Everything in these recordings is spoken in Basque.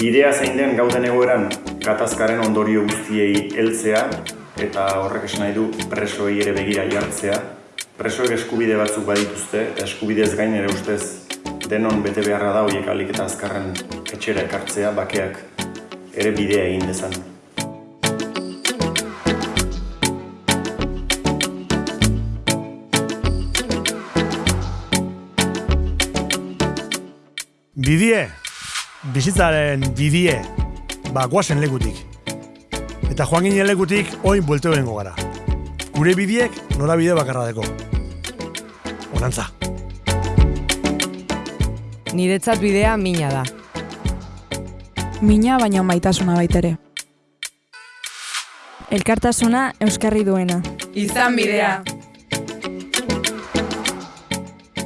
Bidea zein den gauden egoeran gatazkaren ondorio guztiei heltzea eta horrek esan nahi du presoei ere begira jartzea. Presoek eskubide batzuk badituzte eta eskubidez gain ere ustez denon bete beharra da horiek alik eta azkarren etxera ekartzea bakeak ere bidea egin dezan. Bidie, bizitzaren bidie, ba, guazen lekutik. Eta joan ginen lekutik, oin buelteo gara. Gure bidiek nora bide bakarra deko. Onantza. Niretzat bidea mina da. Mina baina maitasuna baitere. Elkartasuna euskarri duena. Izan bidea.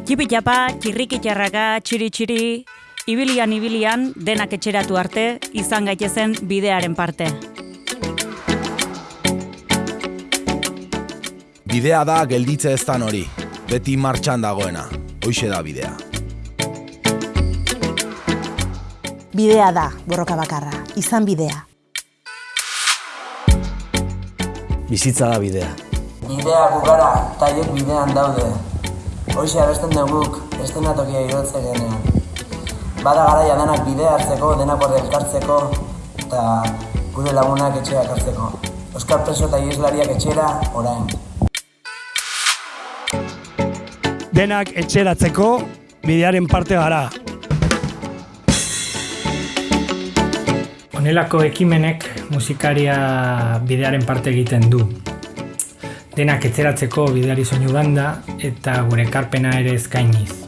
Txipi txapa, txirriki txarraka, txiri txiri, ibilian ibilian denak etxeratu arte, izan gaitezen bidearen parte. Bidea da gelditze ez dan hori, beti martxan dagoena, hoixe da bidea. Bidea da, borroka bakarra, izan bidea. Bizitza da bidea. Bidea gugara, eta haiek bidean daude. Hoxe abesten duguk, estenatokia irotze genean. Bada garaia denak bidea hartzeko, denak orde elkartzeko, eta gure lagunak etxera ekartzeko. Euskal preso eta ieslariak etxera, orain. Denak etxeratzeko bidearen parte gara. Honelako ekimenek musikaria bidearen parte egiten du. Denak etzeratzeko bideari soinu banda eta gure karpena ere eskainiz.